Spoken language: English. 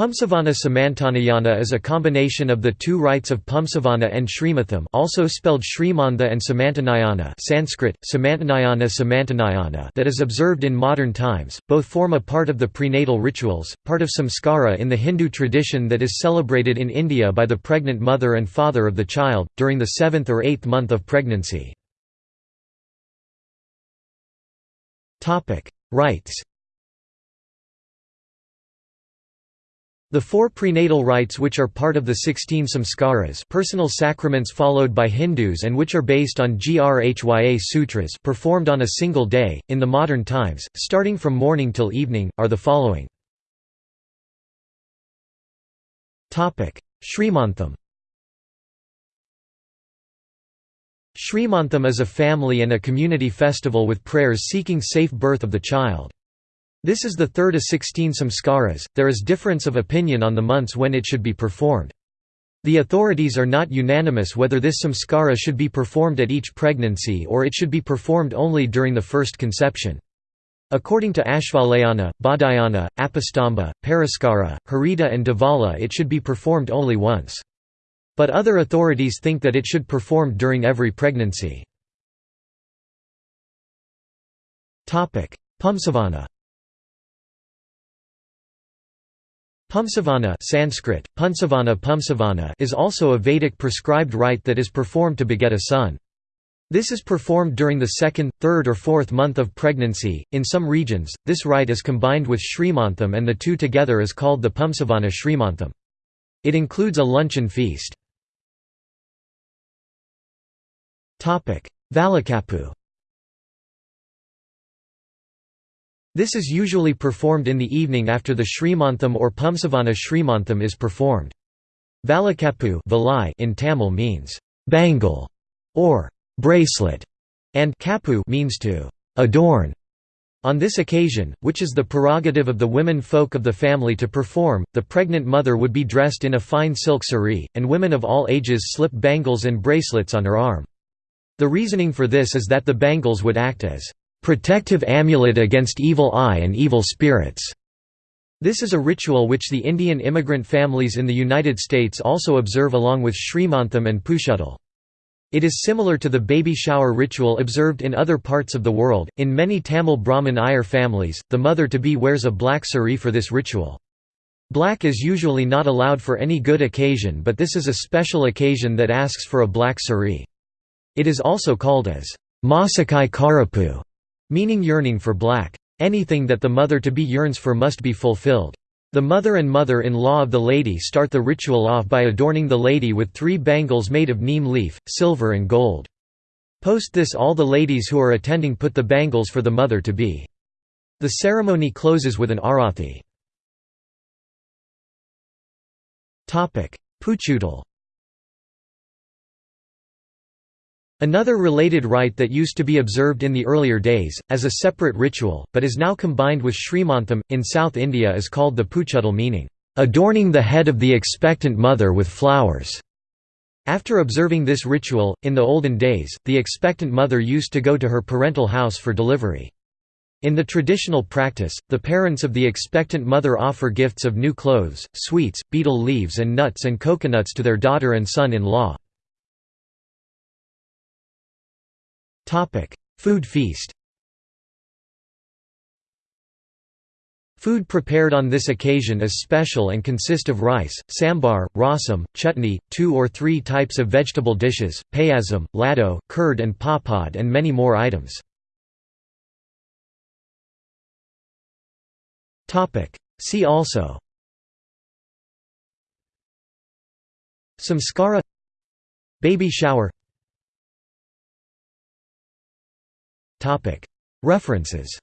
Pumsavana Samantanayana is a combination of the two rites of Pumsavana and Srimatham also spelled Srimantha and Samantanayana Sanskrit, Samantanayana Samantanayana that is observed in modern times, both form a part of the prenatal rituals, part of samskara in the Hindu tradition that is celebrated in India by the pregnant mother and father of the child, during the seventh or eighth month of pregnancy. Rites The four prenatal rites which are part of the 16 samskaras personal sacraments followed by Hindus and which are based on Grhya sutras performed on a single day, in the modern times, starting from morning till evening, are the following. Srimantham Srimantham is a family and a community festival with prayers seeking safe birth of the child. This is the third of 16 samskaras, there is difference of opinion on the months when it should be performed. The authorities are not unanimous whether this samskara should be performed at each pregnancy or it should be performed only during the first conception. According to Ashvalayana, Baudhayana, Apastamba, Paraskara, Harita and Devala it should be performed only once. But other authorities think that it should be performed during every pregnancy. Pumsavana Pumsavana Sanskrit, Punsavana Pumsavana is also a Vedic prescribed rite that is performed to beget a son. This is performed during the second, third or fourth month of pregnancy. In some regions, this rite is combined with Srimantham and the two together is called the Pumsavana Srimantham. It includes a luncheon feast. Valakapu This is usually performed in the evening after the Srimantham or Pumsavana Srimantham is performed. Valakapu in Tamil means bangle or bracelet, and kapu means to adorn. On this occasion, which is the prerogative of the women folk of the family to perform, the pregnant mother would be dressed in a fine silk saree, and women of all ages slip bangles and bracelets on her arm. The reasoning for this is that the bangles would act as protective amulet against evil eye and evil spirits. This is a ritual which the Indian immigrant families in the United States also observe along with Srimantham and Pushuttal. It is similar to the baby shower ritual observed in other parts of the world. In many Tamil Brahmin Iyer families, the mother-to-be wears a black sari for this ritual. Black is usually not allowed for any good occasion but this is a special occasion that asks for a black sari. It is also called as Masakai Karapu meaning yearning for black. Anything that the mother-to-be yearns for must be fulfilled. The mother and mother-in-law of the lady start the ritual off by adorning the lady with three bangles made of neem leaf, silver and gold. Post this all the ladies who are attending put the bangles for the mother-to-be. The ceremony closes with an arathi. Puchuttal Another related rite that used to be observed in the earlier days, as a separate ritual, but is now combined with Srimantham, in South India is called the Puchuttal meaning, "...adorning the head of the expectant mother with flowers." After observing this ritual, in the olden days, the expectant mother used to go to her parental house for delivery. In the traditional practice, the parents of the expectant mother offer gifts of new clothes, sweets, betel leaves and nuts and coconuts to their daughter and son-in-law. Food feast. Food prepared on this occasion is special and consist of rice, sambar, rasam, chutney, two or three types of vegetable dishes, payasam, laddu, curd and papad and many more items. See also. Samskara. Baby shower References